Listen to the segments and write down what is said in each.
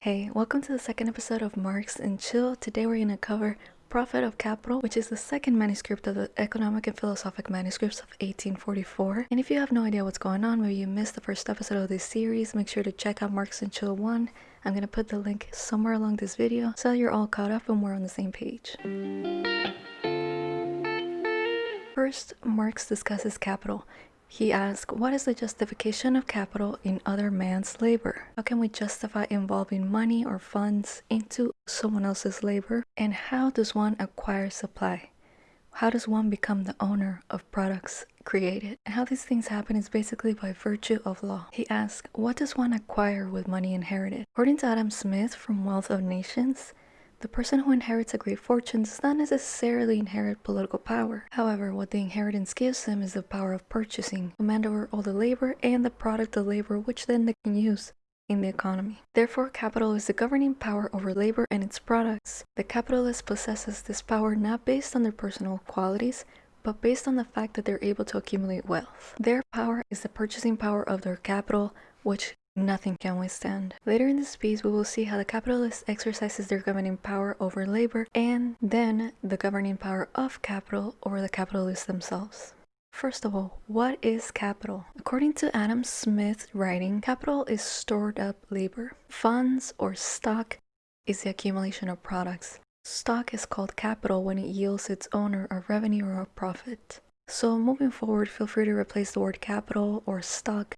Hey, welcome to the second episode of Marx and Chill. Today we're going to cover Profit of Capital, which is the second manuscript of the Economic and Philosophic Manuscripts of 1844. And if you have no idea what's going on, maybe you missed the first episode of this series, make sure to check out Marx and Chill 1. I'm going to put the link somewhere along this video so you're all caught up and we're on the same page. First, Marx discusses capital. He asks, what is the justification of capital in other man's labor? How can we justify involving money or funds into someone else's labor? And how does one acquire supply? How does one become the owner of products created? And how these things happen is basically by virtue of law. He asks, what does one acquire with money inherited? According to Adam Smith from Wealth of Nations, the person who inherits a great fortune does not necessarily inherit political power. However, what the inheritance gives them is the power of purchasing, command over all the labor and the product of labor which then they can use in the economy. Therefore, capital is the governing power over labor and its products. The capitalist possesses this power not based on their personal qualities, but based on the fact that they're able to accumulate wealth. Their power is the purchasing power of their capital, which nothing can withstand. Later in this piece, we will see how the capitalist exercises their governing power over labor and then the governing power of capital over the capitalists themselves. First of all, what is capital? According to Adam Smith's writing, capital is stored up labor. Funds or stock is the accumulation of products. Stock is called capital when it yields its owner a revenue or a profit. So moving forward, feel free to replace the word capital or stock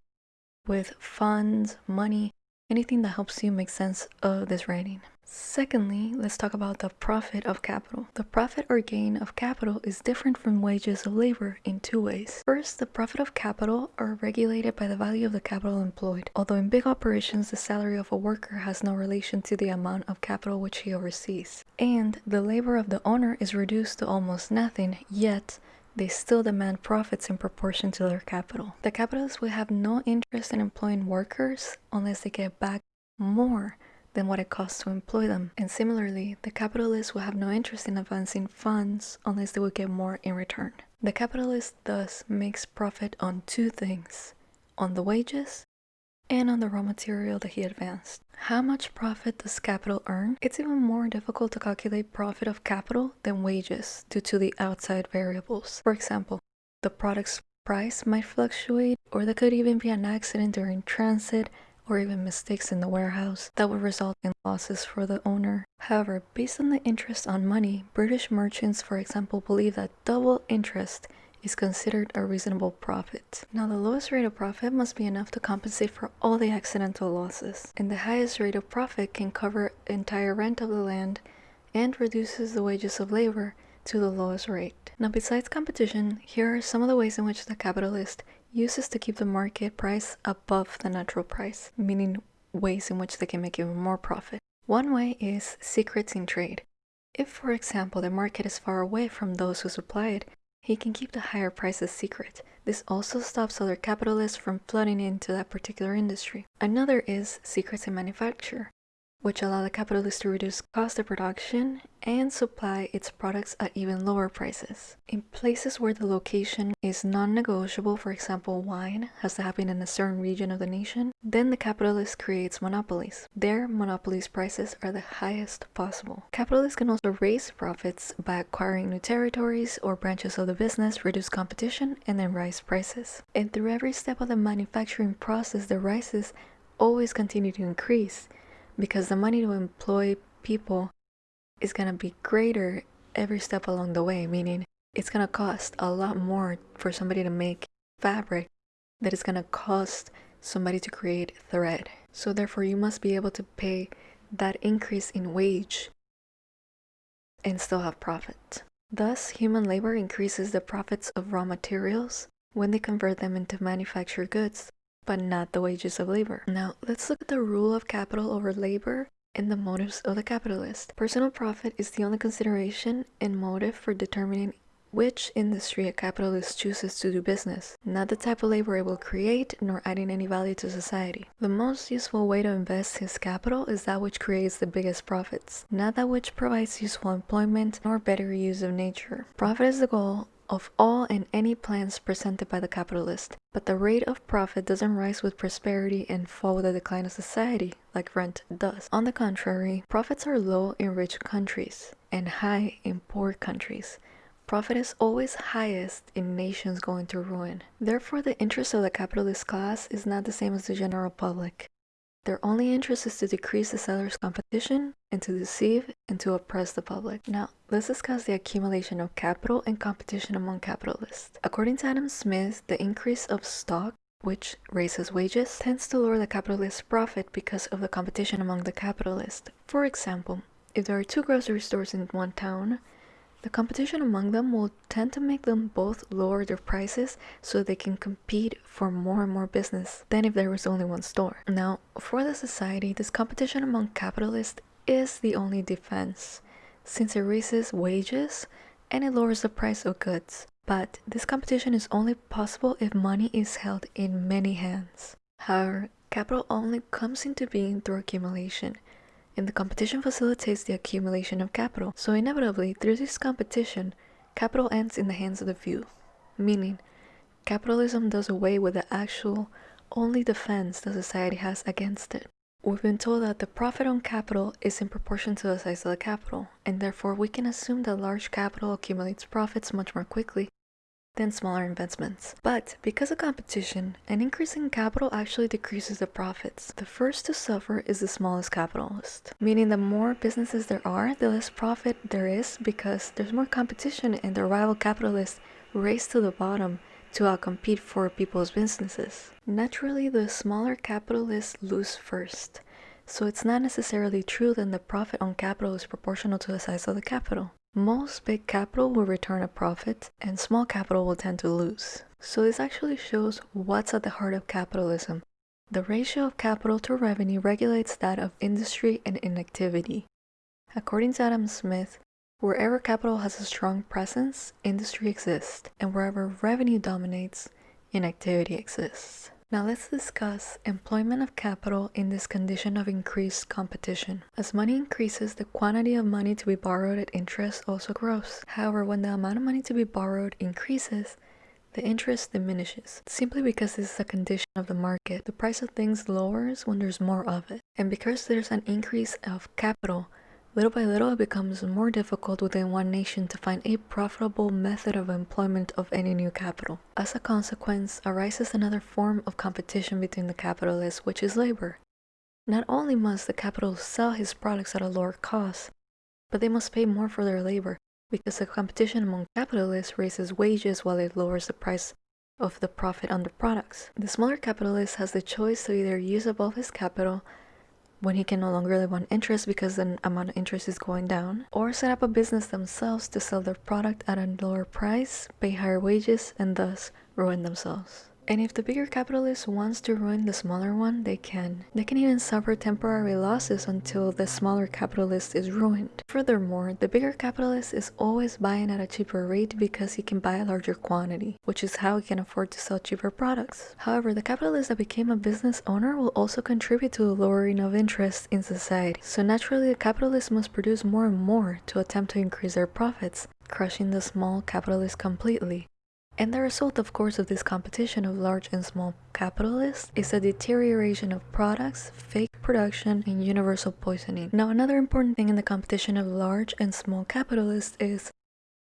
with funds, money, anything that helps you make sense of this writing. Secondly, let's talk about the profit of capital. The profit or gain of capital is different from wages of labor in two ways. First, the profit of capital are regulated by the value of the capital employed. Although in big operations, the salary of a worker has no relation to the amount of capital which he oversees. And the labor of the owner is reduced to almost nothing, yet they still demand profits in proportion to their capital. The capitalists will have no interest in employing workers unless they get back more than what it costs to employ them. And similarly, the capitalists will have no interest in advancing funds unless they will get more in return. The capitalist thus makes profit on two things on the wages and on the raw material that he advanced. How much profit does capital earn? It's even more difficult to calculate profit of capital than wages due to the outside variables. For example, the product's price might fluctuate or there could even be an accident during transit or even mistakes in the warehouse that would result in losses for the owner. However, based on the interest on money, British merchants, for example, believe that double interest is considered a reasonable profit. Now the lowest rate of profit must be enough to compensate for all the accidental losses, and the highest rate of profit can cover entire rent of the land and reduces the wages of labor to the lowest rate. Now besides competition, here are some of the ways in which the capitalist uses to keep the market price above the natural price, meaning ways in which they can make even more profit. One way is secrets in trade. If, for example, the market is far away from those who supply it, he can keep the higher prices secret. This also stops other capitalists from flooding into that particular industry. Another is secrets in manufacture which allow the capitalist to reduce cost of production and supply its products at even lower prices. In places where the location is non-negotiable, for example wine has to happen in a certain region of the nation, then the capitalist creates monopolies. Their monopolies prices are the highest possible. Capitalists can also raise profits by acquiring new territories or branches of the business, reduce competition, and then raise prices. And through every step of the manufacturing process, the rises always continue to increase because the money to employ people is going to be greater every step along the way, meaning it's going to cost a lot more for somebody to make fabric that is going to cost somebody to create thread. So therefore you must be able to pay that increase in wage and still have profit. Thus, human labor increases the profits of raw materials when they convert them into manufactured goods but not the wages of labor. Now, let's look at the rule of capital over labor and the motives of the capitalist. Personal profit is the only consideration and motive for determining which industry a capitalist chooses to do business, not the type of labor it will create, nor adding any value to society. The most useful way to invest his capital is that which creates the biggest profits, not that which provides useful employment nor better use of nature. Profit is the goal, of all and any plans presented by the capitalist, but the rate of profit doesn't rise with prosperity and fall with the decline of society, like rent does. On the contrary, profits are low in rich countries and high in poor countries. Profit is always highest in nations going to ruin. Therefore, the interest of the capitalist class is not the same as the general public. Their only interest is to decrease the seller's competition and to deceive and to oppress the public. Now, let's discuss the accumulation of capital and competition among capitalists. According to Adam Smith, the increase of stock which raises wages, tends to lower the capitalist's profit because of the competition among the capitalists. For example, if there are two grocery stores in one town, the competition among them will tend to make them both lower their prices so they can compete for more and more business than if there was only one store. Now, for the society, this competition among capitalists is the only defense, since it raises wages and it lowers the price of goods. But this competition is only possible if money is held in many hands. However, capital only comes into being through accumulation and the competition facilitates the accumulation of capital. So inevitably, through this competition, capital ends in the hands of the few, meaning capitalism does away with the actual only defense the society has against it. We've been told that the profit on capital is in proportion to the size of the capital, and therefore we can assume that large capital accumulates profits much more quickly than smaller investments. But because of competition, an increase in capital actually decreases the profits. The first to suffer is the smallest capitalist, meaning the more businesses there are, the less profit there is because there's more competition and the rival capitalists race to the bottom to uh, outcompete for people's businesses. Naturally, the smaller capitalists lose first. So it's not necessarily true that the profit on capital is proportional to the size of the capital. Most big capital will return a profit and small capital will tend to lose. So this actually shows what's at the heart of capitalism. The ratio of capital to revenue regulates that of industry and inactivity. According to Adam Smith, wherever capital has a strong presence, industry exists, and wherever revenue dominates, inactivity exists. Now let's discuss employment of capital in this condition of increased competition. As money increases, the quantity of money to be borrowed at interest also grows. However, when the amount of money to be borrowed increases, the interest diminishes, simply because this is a condition of the market. The price of things lowers when there's more of it. And because there's an increase of capital, Little by little, it becomes more difficult within one nation to find a profitable method of employment of any new capital. As a consequence, arises another form of competition between the capitalists, which is labor. Not only must the capitalist sell his products at a lower cost, but they must pay more for their labor, because the competition among capitalists raises wages while it lowers the price of the profit on the products. The smaller capitalist has the choice to either use up all his capital when he can no longer live on interest because the amount of interest is going down, or set up a business themselves to sell their product at a lower price, pay higher wages, and thus ruin themselves. And if the bigger capitalist wants to ruin the smaller one, they can. They can even suffer temporary losses until the smaller capitalist is ruined. Furthermore, the bigger capitalist is always buying at a cheaper rate because he can buy a larger quantity, which is how he can afford to sell cheaper products. However, the capitalist that became a business owner will also contribute to the lowering of interest in society. So naturally, the capitalist must produce more and more to attempt to increase their profits, crushing the small capitalist completely. And the result, of course, of this competition of large and small capitalists is a deterioration of products, fake production, and universal poisoning. Now, another important thing in the competition of large and small capitalists is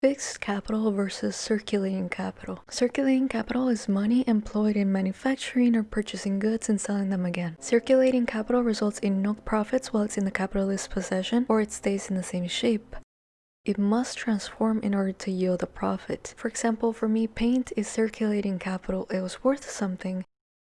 Fixed capital versus circulating capital. Circulating capital is money employed in manufacturing or purchasing goods and selling them again. Circulating capital results in no profits while it's in the capitalist's possession or it stays in the same shape it must transform in order to yield a profit. For example, for me, paint is circulating capital. It was worth something,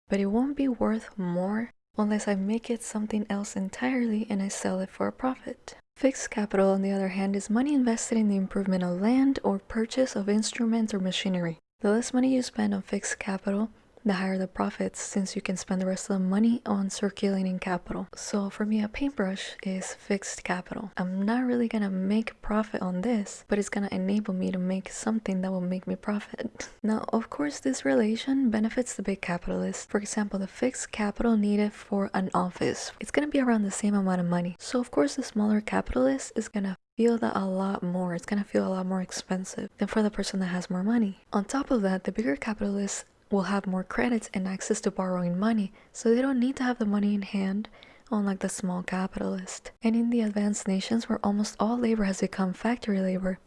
but it won't be worth more unless I make it something else entirely and I sell it for a profit. Fixed capital, on the other hand, is money invested in the improvement of land or purchase of instruments or machinery. The less money you spend on fixed capital, the higher the profits since you can spend the rest of the money on circulating capital. So for me, a paintbrush is fixed capital. I'm not really gonna make profit on this, but it's gonna enable me to make something that will make me profit. Now, of course, this relation benefits the big capitalist. For example, the fixed capital needed for an office, it's gonna be around the same amount of money. So of course, the smaller capitalist is gonna feel that a lot more. It's gonna feel a lot more expensive than for the person that has more money. On top of that, the bigger capitalist will have more credits and access to borrowing money, so they don't need to have the money in hand unlike the small capitalist. And in the advanced nations where almost all labor has become factory labor,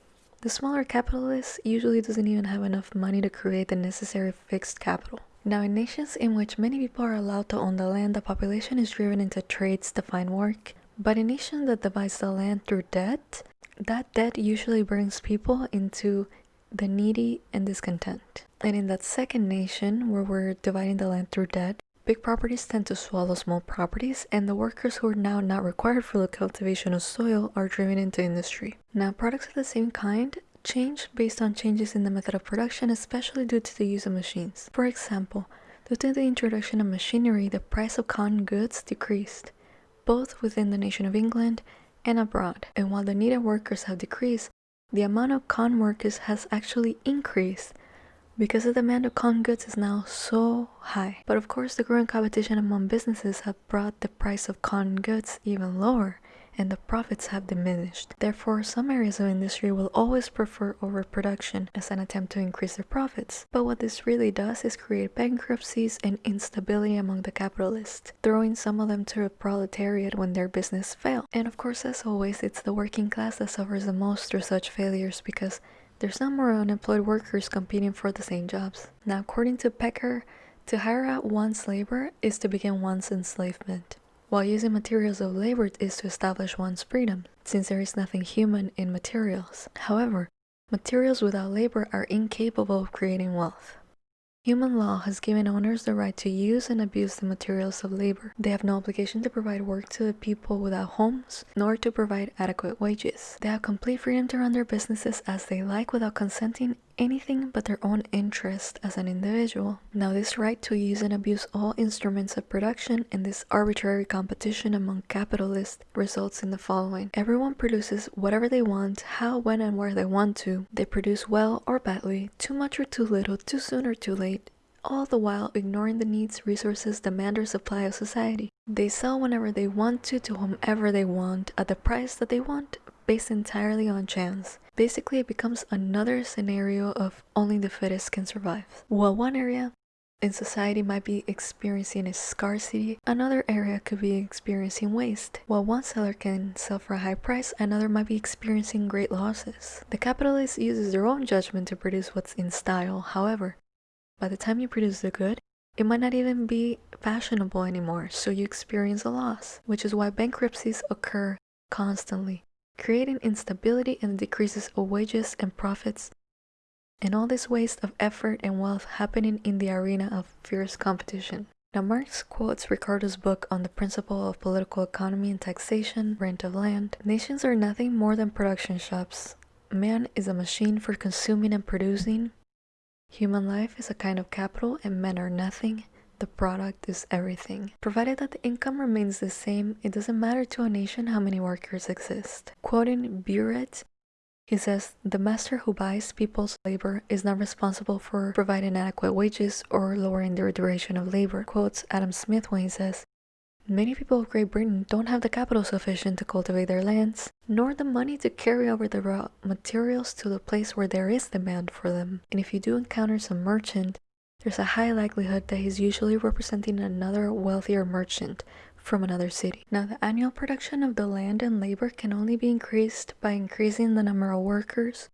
the smaller capitalist usually doesn't even have enough money to create the necessary fixed capital. Now, in nations in which many people are allowed to own the land, the population is driven into trades to find work. But in a nation that divides the land through debt, that debt usually brings people into the needy and discontent. And in that second nation, where we're dividing the land through debt, big properties tend to swallow small properties, and the workers who are now not required for the cultivation of soil are driven into industry. Now, products of the same kind change based on changes in the method of production, especially due to the use of machines. For example, due to the introduction of machinery, the price of cotton goods decreased, both within the nation of England and abroad. And while the needed workers have decreased, the amount of con workers has actually increased because the demand of con goods is now so high. But of course, the growing competition among businesses have brought the price of con goods even lower and the profits have diminished. Therefore, some areas of industry will always prefer overproduction as an attempt to increase their profits. But what this really does is create bankruptcies and instability among the capitalists, throwing some of them to the proletariat when their business fails. And of course, as always, it's the working class that suffers the most through such failures because there's some more unemployed workers competing for the same jobs. Now, according to Pecqueur, to hire out one's labor is to begin one's enslavement, while using materials of labor is to establish one's freedom, since there is nothing human in materials. However, materials without labor are incapable of creating wealth. Human law has given owners the right to use and abuse the materials of labor. They have no obligation to provide work to the people without homes, nor to provide adequate wages. They have complete freedom to run their businesses as they like without consenting anything but their own interest as an individual. Now this right to use and abuse all instruments of production and this arbitrary competition among capitalists results in the following. Everyone produces whatever they want, how, when, and where they want to. They produce well or badly, too much or too little, too soon or too late, all the while ignoring the needs, resources, demand, or supply of society. They sell whenever they want to to whomever they want at the price that they want based entirely on chance. Basically, it becomes another scenario of only the fittest can survive. While one area in society might be experiencing a scarcity, another area could be experiencing waste. While one seller can sell for a high price, another might be experiencing great losses. The capitalist uses their own judgment to produce what's in style. However, by the time you produce the good, it might not even be fashionable anymore, so you experience a loss, which is why bankruptcies occur constantly creating instability and decreases of wages and profits, and all this waste of effort and wealth happening in the arena of fierce competition. Now, Marx quotes Ricardo's book on the principle of political economy and taxation, rent of land. Nations are nothing more than production shops. Man is a machine for consuming and producing. Human life is a kind of capital, and men are nothing the product is everything. Provided that the income remains the same, it doesn't matter to a nation how many workers exist. Quoting Buret, he says, the master who buys people's labor is not responsible for providing adequate wages or lowering their duration of labor. Quotes Adam Smith when he says, Many people of Great Britain don't have the capital sufficient to cultivate their lands, nor the money to carry over the raw materials to the place where there is demand for them. And if you do encounter some merchant there's a high likelihood that he's usually representing another wealthier merchant from another city. Now, the annual production of the land and labor can only be increased by increasing the number of workers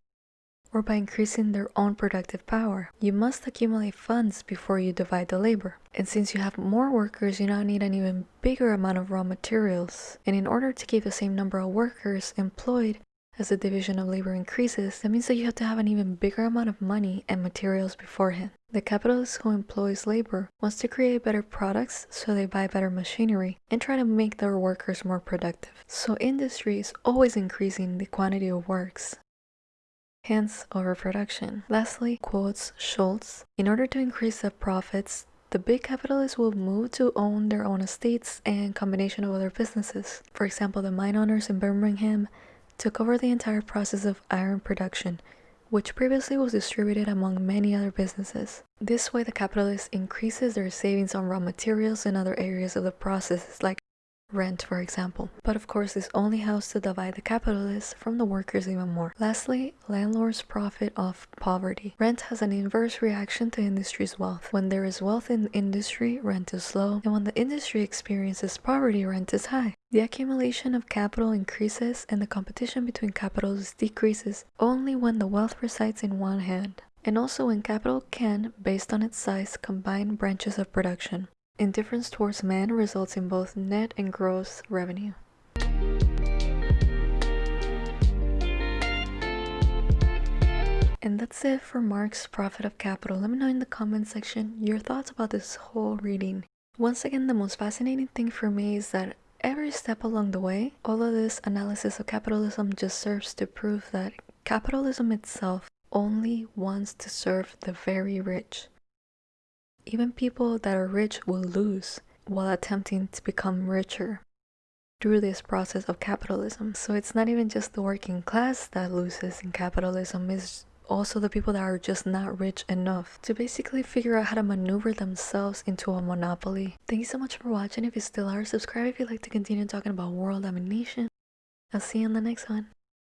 or by increasing their own productive power. You must accumulate funds before you divide the labor. And since you have more workers, you now need an even bigger amount of raw materials. And in order to keep the same number of workers employed, as the division of labor increases, that means that you have to have an even bigger amount of money and materials beforehand. The capitalist who employs labor wants to create better products, so they buy better machinery and try to make their workers more productive. So industry is always increasing the quantity of works hence overproduction. Lastly, quotes Schulz, in order to increase the profits, the big capitalists will move to own their own estates and combination of other businesses. For example, the mine owners in Birmingham took over the entire process of iron production, which previously was distributed among many other businesses. This way, the capitalist increases their savings on raw materials and other areas of the process, like rent for example. But of course this only helps to divide the capitalists from the workers even more. Lastly, landlords profit off poverty. Rent has an inverse reaction to industry's wealth. When there is wealth in industry, rent is low, and when the industry experiences poverty, rent is high. The accumulation of capital increases and the competition between capitals decreases only when the wealth resides in one hand. And also when capital can, based on its size, combine branches of production. Indifference towards men results in both net and gross revenue. And that's it for Marx Profit of Capital. Let me know in the comment section your thoughts about this whole reading. Once again, the most fascinating thing for me is that every step along the way, all of this analysis of capitalism just serves to prove that capitalism itself only wants to serve the very rich. Even people that are rich will lose while attempting to become richer through this process of capitalism. So it's not even just the working class that loses in capitalism, it's also the people that are just not rich enough to basically figure out how to maneuver themselves into a monopoly. Thank you so much for watching. If you still are, subscribe if you'd like to continue talking about world domination. I'll see you in the next one.